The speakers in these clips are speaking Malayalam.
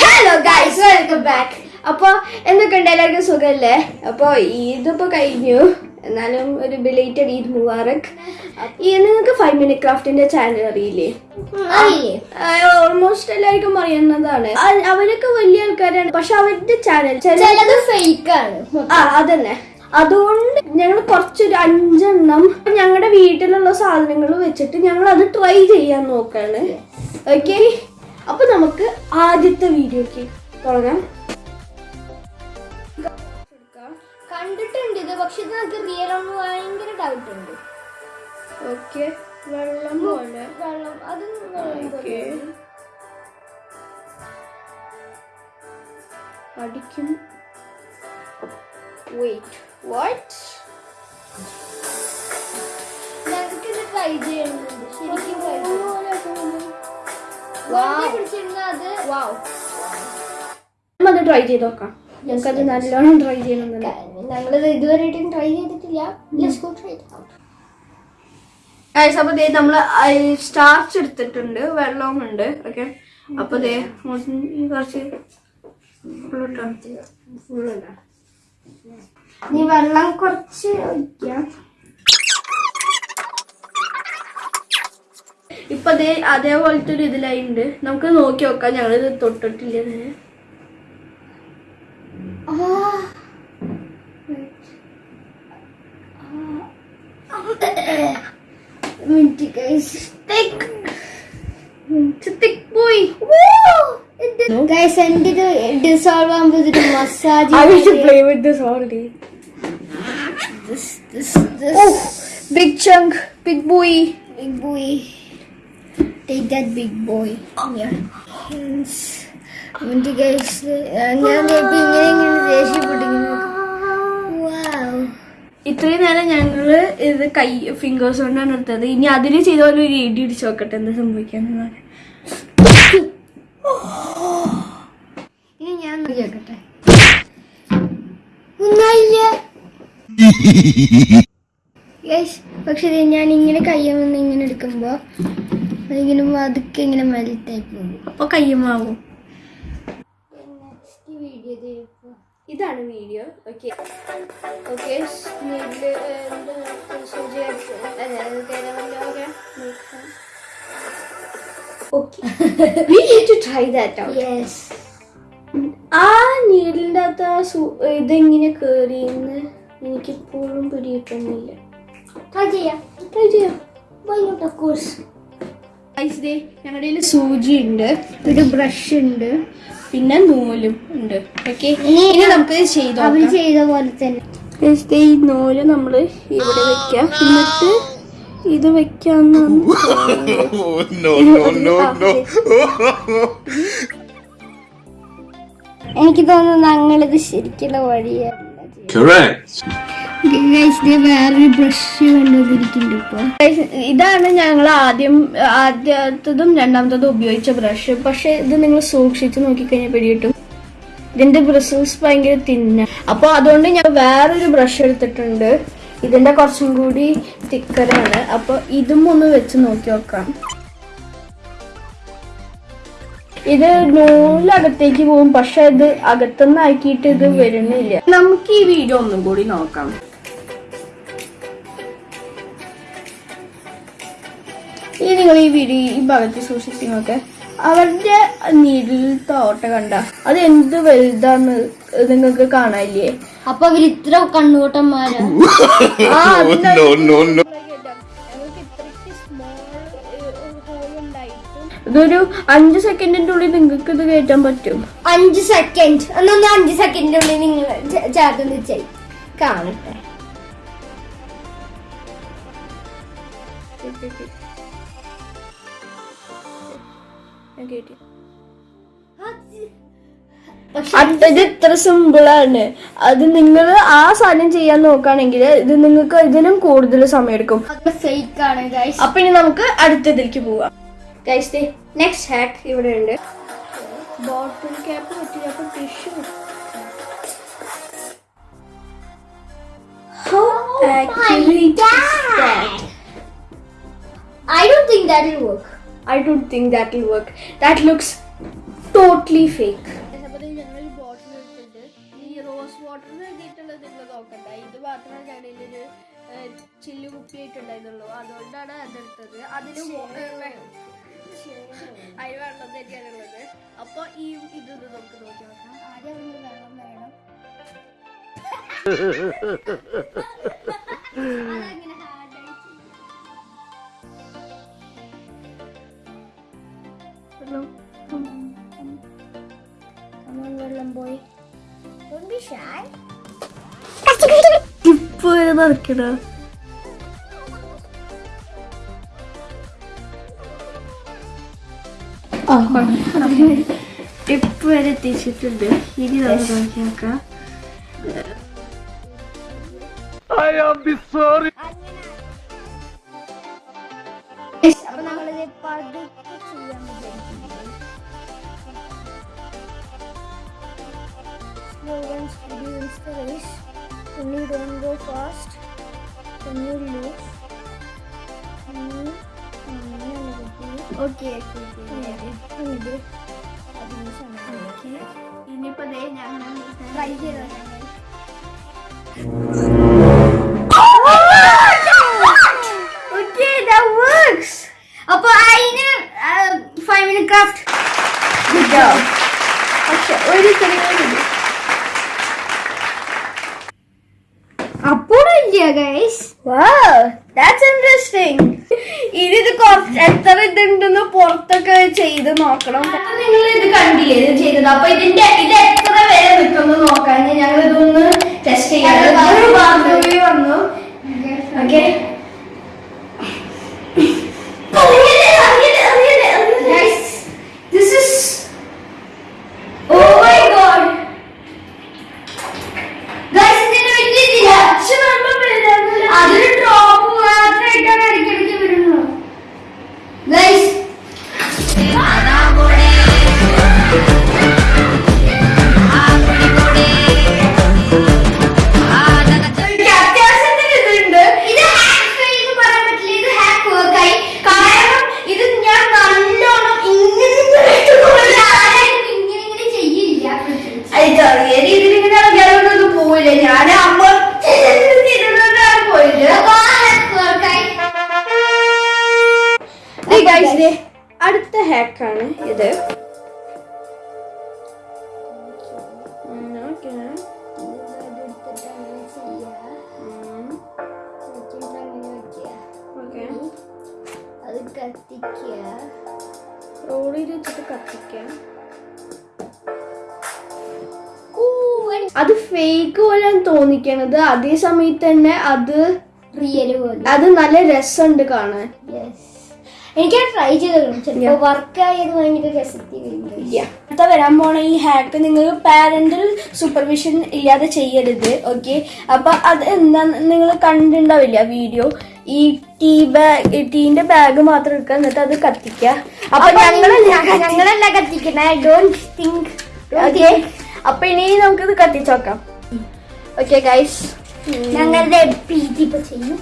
ഹലോ ഗൈസ് വെൽക്കം ബാക്ക് അപ്പൊ എന്തൊക്കെയുണ്ട് എല്ലാവർക്കും സുഖമല്ലേ അപ്പൊ ഇതിപ്പോ കഴിഞ്ഞു. എന്നാലും ഒരു ബിലേറ്റഡ് ഈദ് മുബാറക്. ഈ നിങ്ങൾക്ക് ഫൈവ് മിനിറ്റ് ക്രാഫ്റ്റിന്റെ ചാനൽ അറിയില്ലേ? ഓൾമോസ്റ്റ് എല്ലാവർക്കും അറിയുന്നതാണ്. അവരൊക്കെ വലിയ ആൾക്കാരാണ്. പക്ഷെ അവരുടെ ചാനൽ ചിലത് ഫേക്ക് ആണ്. ആ അതന്നെ. അതുകൊണ്ട് ഞങ്ങൾ കുറച്ചൊരു അഞ്ചെണ്ണം ഞങ്ങളുടെ വീട്ടിലുള്ള സാധനങ്ങൾ വെച്ചിട്ട് ഞങ്ങൾ അത് ട്രൈ ചെയ്യാൻ നോക്കാണ്. ഓക്കെ അപ്പൊ നമുക്ക് ആദ്യത്തെ വീഡിയോക്ക് തുടങ്ങാം. കണ്ടിട്ടുണ്ട് ഇത് പക്ഷെ ഇത് നമുക്ക് റിയൽ ആണെന്ന് ഭയങ്കര ഡൗട്ട് ഉണ്ട്. ഓക്കെ വെള്ളം പോലെ. വെള്ളം അത്. അടിക്കും. വെയിറ്റ് വാട്ട് ഞങ്ങൾക്ക് ഇത് ട്രൈ ചെയ്യണമെന്നുണ്ട് ശരിക്കും ട്രൈ ചെയ്യണം. അത് ട്രൈ ചെയ്ത് നോക്കാം. ഞങ്ങൾക്കത് നല്ലോണം ട്രൈ ചെയ്യണമെന്നുണ്ട്. ഞങ്ങളത് ഇതുവരെയായിട്ടും ട്രൈ ചെയ്തിട്ടില്ല. ലെറ്റ്സ് ഗോ ട്രൈ ഗൈസ് അപ്പൊ ദേ നമ്മൾ സ്റ്റാർച്ച് എടുത്തിട്ടുണ്ട് വെള്ളവും ഉണ്ട് ഓക്കെ അപ്പൊ ദേ കുറച്ച് ഫുള്ള് നീ വെള്ളം കുറച്ച് ഒഴിക്കാം. ഇപ്പൊ ദേ അതേപോലത്തെ ഒരു ഇതിലായിണ്ട്. നമുക്ക് നോക്കി നോക്കാം ഞങ്ങളിത് തൊട്ടിട്ടില്ല ഡിസോൾവ് ആകുമ്പോൾ ഇതിന് massage with this already. Oh, big chunk, big boy. Big boy. Take that big boy. Yeah. Yes. എന്നിട്ട് guys, ഞാൻ ദേ ഇപ്പൊ ഇങ്ങനെ ഇങ്ങനെ ദേഷ്യപ്പെട്ടിങ്ങനെ Wow. ഇത്രയും നേരം ഞങ്ങൾ ഇത് കൈ ഫിംഗേഴ്സ് കൊണ്ടാണ് എടുത്തത് ഇനി അതിന് ചെയ്ത പോലെ ഒരു ഇടി ഇടിച്ച് നോക്കട്ടെ എന്താ സംഭവിക്കാന്ന് ഇനി ഞാൻ നോക്കട്ടെ ഒന്നല്ല യെസ് പക്ഷെ ഞാൻ ഇങ്ങനെ കയ്യിൽ നിന്ന് ഇങ്ങനെ എടുക്കുമ്പോ അതിങ്ങനെ അതൊക്കെ ഇങ്ങനെ മെൽറ്റായി പോകും. അപ്പൊ കയ്യുമാവും. വീഡിയോ ഇതാണ് video. Okay. Okay We need to try that out. Yes ആ നീഡിലിന്റെ അകത്ത് ആ സു- ഇതെങ്ങനെ കേറിയെന്ന് എനിക്കിപ്പോഴും പിടിയിട്ടൊന്നുമില്ല ട്രൈ ചെയ്യാം. ട്രൈ ചെയ്യാം. വൈ നോട്ട് ഓഫ് കോഴ്സ് ഞങ്ങളുടെ കയ്യിൽ സൂചി ഉണ്ട് ഒരു ബ്രഷ് ഉണ്ട് പിന്നെ നൂലും ഉണ്ട് ഓക്കെ ഇനി നമുക്ക് ചെയ്തു ചെയ്ത് ചെയ്ത പോലെ തന്നെ. ഈ നൂൽ നമ്മൾ ഇവിടെ വെക്കാം. എന്നിട്ട് ഇത് no. എനിക്ക് തോന്നുന്നു ഞങ്ങളിത് ശരിക്കുള്ള വഴിയാണ് Correct. ബ്രഷ് ഇതാണ് ഞങ്ങൾ ആദ്യം ആദ്യത്തതും രണ്ടാമത്തതും ഉപയോഗിച്ച ബ്രഷ് പക്ഷെ ഇത് നിങ്ങൾ സൂക്ഷിച്ച് നോക്കിക്കഴിഞ്ഞാൽ പിടികിട്ടും ഇതിന്റെ ബ്രസൽസ് ഭയങ്കര തിന്ന അപ്പൊ അതുകൊണ്ട് ഞാൻ വേറൊരു ബ്രഷ് എടുത്തിട്ടുണ്ട്. ഇതിന്റെ കുറച്ചും കൂടി തിക്കറാണ് അപ്പൊ ഇതും ഒന്ന് വെച്ച് നോക്കി നോക്കാം. ഇത് നൂലകത്തേക്ക് പോകും. പക്ഷെ ഇത് അകത്തുനിന്ന് ആക്കിയിട്ട് ഇത് വരുന്നില്ല. നമുക്ക് ഈ വീഡിയോ ഒന്നും കൂടി നോക്കാം. ഈ നിങ്ങൾ ഈ വീഡിയോ ഈ ഭാഗത്ത് സൂക്ഷിച്ച് നോക്കെ അവരുടെ നീരിൽ തോട്ട കണ്ട. അത് എന്ത് വലുതാന്ന് നിങ്ങൾക്ക് കാണാനില്ലേ? അപ്പൊ അവർ ഇത്ര no. ഇതൊരു അഞ്ച് സെക്കൻഡിന്റെ ഉള്ളിൽ നിങ്ങൾക്ക് ഇത് കേറ്റാൻ പറ്റും. അഞ്ച് സെക്കൻഡ് ഒന്നൊന്ന് അഞ്ച് സെക്കൻഡിന്റെ ഉള്ളിൽ നിങ്ങൾ ചേർത്ത് ചെയ് കാണട്ടെ. കേട്ടി. ഇത് ഇത്ര സിമ്പിൾ ആണ്. അത് നിങ്ങൾ ആ സാധനം ചെയ്യാൻ നോക്കുകയാണെങ്കിൽ ഇത് നിങ്ങൾക്ക് ഇതിനും കൂടുതൽ സമയം എടുക്കും. ആണ് ഗൈസ് അപ്പൊ ഇനി നമുക്ക് അടുത്തതിലേക്ക് പോവാം. ഗൈസ് നെക്സ്റ്റ് ഹാക്ക് ഇവിടെ ഉണ്ട്. ബോട്ടിൽ ക്യാപ്പ് പറ്റില്ല അപ്പൊ tissue How accurate is that? I don't think that will work. I don't think that will work. That looks totally ഞങ്ങളിലൊരു ചില്ല് കുപ്പിയായിട്ടുണ്ടായിരുന്നുള്ളൂ. അതുകൊണ്ടാണ് അതെടുത്തത് അതിന് അതിന് വെള്ളം തന്നെയാണുള്ളത് അപ്പൊ ഈ ഇത് നമുക്ക് നോക്കി നോക്കാം. ആദ്യം വെള്ളം വേണം. വെള്ളം. വെള്ളം പോയി Don't be shy. ഇപ്പൊ വരെ നടക്കണ ടിപ്പ് വരെ എത്തിച്ചിട്ടുണ്ട് ഇനി നമുക്ക് നോക്കി നോക്കാം അപ്പൊ നമ്മളിത് പതുക്കെ When you don't go fast, then you lose. Hmm. Okay ഇത് അതിന് സമയം ഇനിയിപ്പോ ദേ ഞങ്ങൾ ട്രൈ ചെയ്തോ ഓക്കെ that works അപ്പൊ അതിന് five minute craft good job പക്ഷെ ഒരു ചെറിയ അപ്പോഴില്ല ഗൈസ് that's interesting. ഇനി ഇത് കുറച്ച് എത്ര ഇതുണ്ടെന്ന് പുറത്തൊക്കെ ചെയ്ത് നോക്കണം. നിങ്ങൾ ഇത് കണ്ടില്ലേ? ഇത് ചെയ്തത്. അപ്പൊ ഇതിന്റെ ഇത് എത്ര വില നിൽക്കുന്നു നോക്കാൻ ഞങ്ങൾ ഇതൊന്ന് ടെസ്റ്റ് ചെയ്യാം. വന്നു. ഓക്കെ കത്തിക്കാം അത് ഫേക്ക് പോലെയാണ് തോന്നിക്കണത്. അതേ സമയത്ത് തന്നെ അത് റിയൽ പോലെ. അത് നല്ല രസമുണ്ട് കാണാൻ. യെസ് എനിക്ക് ട്രൈ ചെയ്ത് വർക്ക് ആയത് ഭയങ്കര അടുത്ത വരാൻ പോണ ഈ ഹാക്ക് നിങ്ങൾ പാരന്റൽ സൂപ്പർവിഷൻ ഇല്ലാതെ ചെയ്യരുത് ഓക്കെ അപ്പൊ അത് എന്താ നിങ്ങൾ കണ്ടിണ്ടാവില്ല വീഡിയോ ഈ ടീ ബാഗ് ടീന്റെ ബാഗ് മാത്രം എടുക്കുക എന്നിട്ട് അത് കത്തിക്കുക. അപ്പൊ ഞങ്ങളല്ല ഞങ്ങളല്ല കത്തിക്കണേ. ഡോണ്ട് തിങ്ക് ഓക്കെ അപ്പൊ ഇനി നമുക്കിത് കത്തിച്ചോക്കാം ഓക്കെ ഗൈസ് ഞങ്ങളുടെ ഇപ്പൊ ചെയ്യും.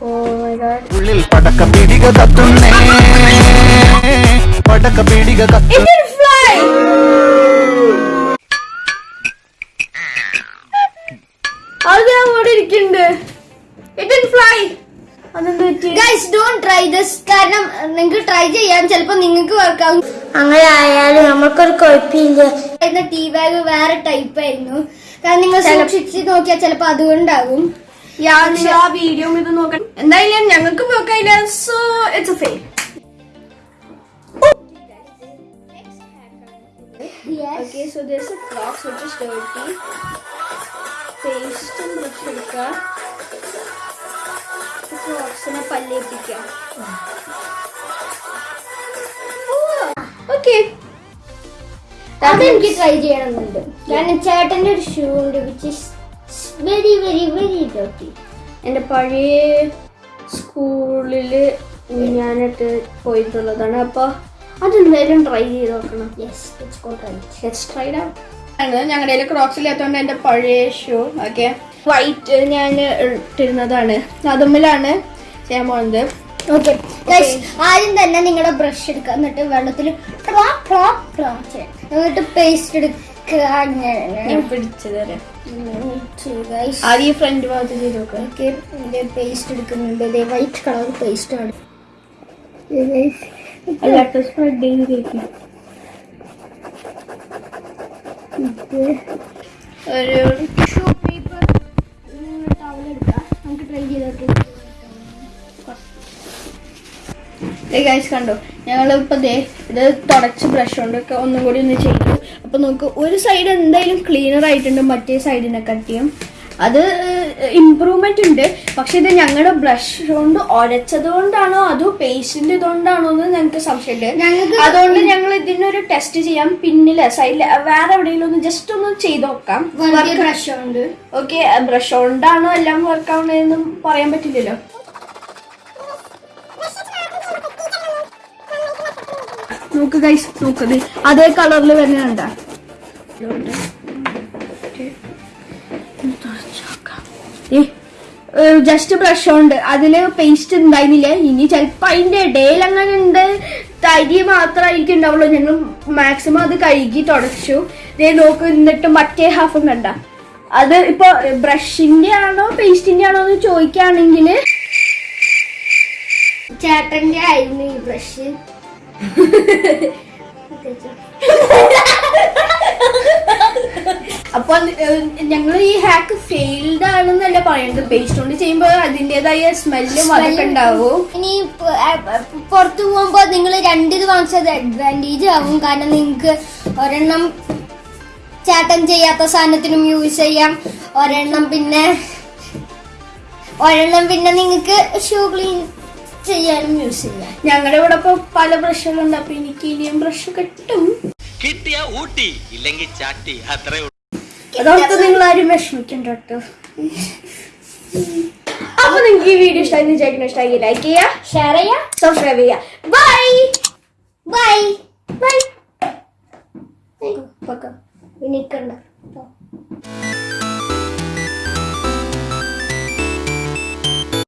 ഉള്ളിൽ പടക്ക പീടിക കത്തുന്നേ. പടക്ക പീടിക കത്തു കാരണം നിങ്ങൾക്ക് ട്രൈ ചെയ്യാൻ ചിലപ്പോ നിങ്ങൾക്ക് വർക്കാവും അങ്ങനെ ആയാലും നമ്മൾക്കൊരു കുഴപ്പമില്ല. ടീ ബാഗ് വേറെ ടൈപ്പ് ആയിരുന്നു. കാരണം നിങ്ങൾ സൂക്ഷിച്ച് നോക്കിയാൽ ചിലപ്പോ അതുകൊണ്ടാകും ആ വീഡിയോ ഇത് നോക്കണം എന്തായാലും ഞങ്ങൾക്ക് നോക്കാനില്ല so it's a fail Okay, so there's a box which is dirty. Paste and brush എടുക്കുക. ബോക്സിനെ പല്ലേപ്പിക്കുക ഓക്കെ അതെനിക്ക് ട്രൈ ചെയ്യണമെന്നുണ്ട്. കാരണം ചേട്ടന്റെ ഒരു ഷൂ ഉണ്ട് which is very very very dotty എന്റെ പഴയ സ്കൂളിൽ ഞാനിട്ട് പോയിട്ടുള്ളതാണ്. അപ്പോൾ അതെന്തായാലും ട്രൈ ചെയ്ത് നോക്കണം. Yes it's go try let's try ആണ് ഞങ്ങളുടെ കയ്യിൽ ക്രോക്സ് ഇല്ലാത്തതുകൊണ്ട് എന്റെ പഴയ ഷൂ ഓക്കെ വൈറ്റ് ഞാൻ ഇട്ടിരുന്നതാണ്. അതുമ്മിലാണ് ചെയ്യാൻ പോകുന്നത് ഓക്കെ ആദ്യം തന്നെ നിങ്ങളുടെ ബ്രഷ് എടുക്കുക എന്നിട്ട് വെള്ളത്തിൽ എന്നിട്ട് പേസ്റ്റ് എടുക്കുക അങ്ങനെ. ഞാൻ പിടിച്ചു തരാം. ആദ്യം ഫ്രണ്ട് ഭാഗത്ത് ചെയ്ത് നോക്കാം. ഓക്കെ പേസ്റ്റ് എടുക്കുന്നുണ്ട്. ഇതേ വൈറ്റ് കളർ പേസ്റ്റ് ആണ്. അല്ലാത്ത സ്പ്രെഡ് ചെയ്ത് ഇത് ഒരു ഗൈസ് കണ്ടോ? ഞങ്ങൾ ഇപ്പൊ ദേ ഇത് തുടച്ച് ബ്രഷ് കൊണ്ടൊക്കെ ഒന്നും കൂടി ഒന്ന് ചെയ്തു. അപ്പോൾ നമുക്ക് ഒരു സൈഡ് എന്തായാലും ക്ലീനർ ആയിട്ടുണ്ട് മറ്റേ സൈഡിനെ കട്ടിയും അത് ഇമ്പ്രൂവ്മെന്റ് ഉണ്ട്. പക്ഷെ ഇത് ഞങ്ങളുടെ ബ്രഷ് കൊണ്ട് ഉരച്ചത് കൊണ്ടാണോ അതോ പേസ്റ്റിന്റെ ഇതുകൊണ്ടാണോ എന്ന് ഞങ്ങൾക്ക് സംശയമുണ്ട്. ഞങ്ങൾക്ക് അതുകൊണ്ട് ഞങ്ങൾ ഇതിനൊരു ടെസ്റ്റ് ചെയ്യാം. പിന്നിൽ സൈഡിൽ വേറെ എവിടെയെങ്കിലും ഒന്ന് ജസ്റ്റ് ഒന്ന് ചെയ്ത് നോക്കാം. ബ്രഷ് ഉണ്ട് ഓക്കെ ബ്രഷ് കൊണ്ടാണോ എല്ലാം വർക്ക് ആവണതെന്നും പറയാൻ പറ്റില്ലല്ലോ. നോക്ക് ഗൈസ് നോക്കത് അതേ കളറിൽ തന്നെ കണ്ട? ജസ്റ്റ് ബ്രഷ് ഉണ്ട്. അതിൽ പേസ്റ്റ് ഉണ്ടായിരുന്നില്ല? ഇനി ചിലപ്പോ അതിന്റെ ഇടയിൽ അങ്ങനെ ഉണ്ട്. തരി മാത്രമായിരിക്കും ഉണ്ടാവുള്ളൂ. ഞങ്ങൾ മാക്സിമം അത് കഴുകി തുടച്ചു. ദേ നോക്ക് എന്നിട്ട് മറ്റേ ഹാഫും കണ്ട. അത് ഇപ്പൊ ബ്രഷിന്റെ ആണോ പേസ്റ്റിന്റെ ആണോ എന്ന് ചോദിക്കുകയാണെങ്കിൽ ചേട്ടന്റെ ആയിരുന്നു ഈ ബ്രഷ് അപ്പൊ ഞങ്ങൾ ഈ ഹാക്ക് ഫെയിൽഡ് ആണെന്നല്ല പറയുന്നത്. പേസ്റ്റ് കൊണ്ട് ചെയ്യുമ്പോൾ അതിന്റേതായ സ്മെല്ലും അതൊക്കെ ഉണ്ടാവും. ഇനി പുറത്തു പോകുമ്പോ നിങ്ങൾ രണ്ടിത് വാങ്ങിച്ചത് അഡ്വാന്റേജ് ആവും. കാരണം നിങ്ങൾക്ക് ഒരെണ്ണം ചാട്ടം ചെയ്യാത്ത സാധനത്തിനും യൂസ് ചെയ്യാം. ഒരെണ്ണം പിന്നെ ഒരെണ്ണം പിന്നെ നിങ്ങൾക്ക് ഷൂ ക്ലീൻ ചെയ്യാനും യൂസ് ചെയ്യാം ഞങ്ങളുടെ ഇവിടെ ഇപ്പൊ പല ബ്രഷുകളുണ്ട് അപ്പൊ എനിക്ക് ഇനിയും ബ്രഷ് കിട്ടും. കിട്ടിയ ഊട്ടി ഇല്ലെങ്കിൽ ചാട്ടി. അത്രേ അതോർത്ത് നിങ്ങൾ ആരും വിഷമിക്കണ്ട കേട്ടോ. അപ്പൊ നിങ്ങൾക്ക് ഈ വീഡിയോ ഇഷ്ടമായി വിചാരിക്കുന്ന. ഇഷ്ടമായി ലൈക്ക് ചെയ്യുക ഷെയർ ചെയ്യാം സബ്സ്ക്രൈബ് ചെയ്യുക ബൈ ബൈ ബൈ നിൽക്കണ്ട.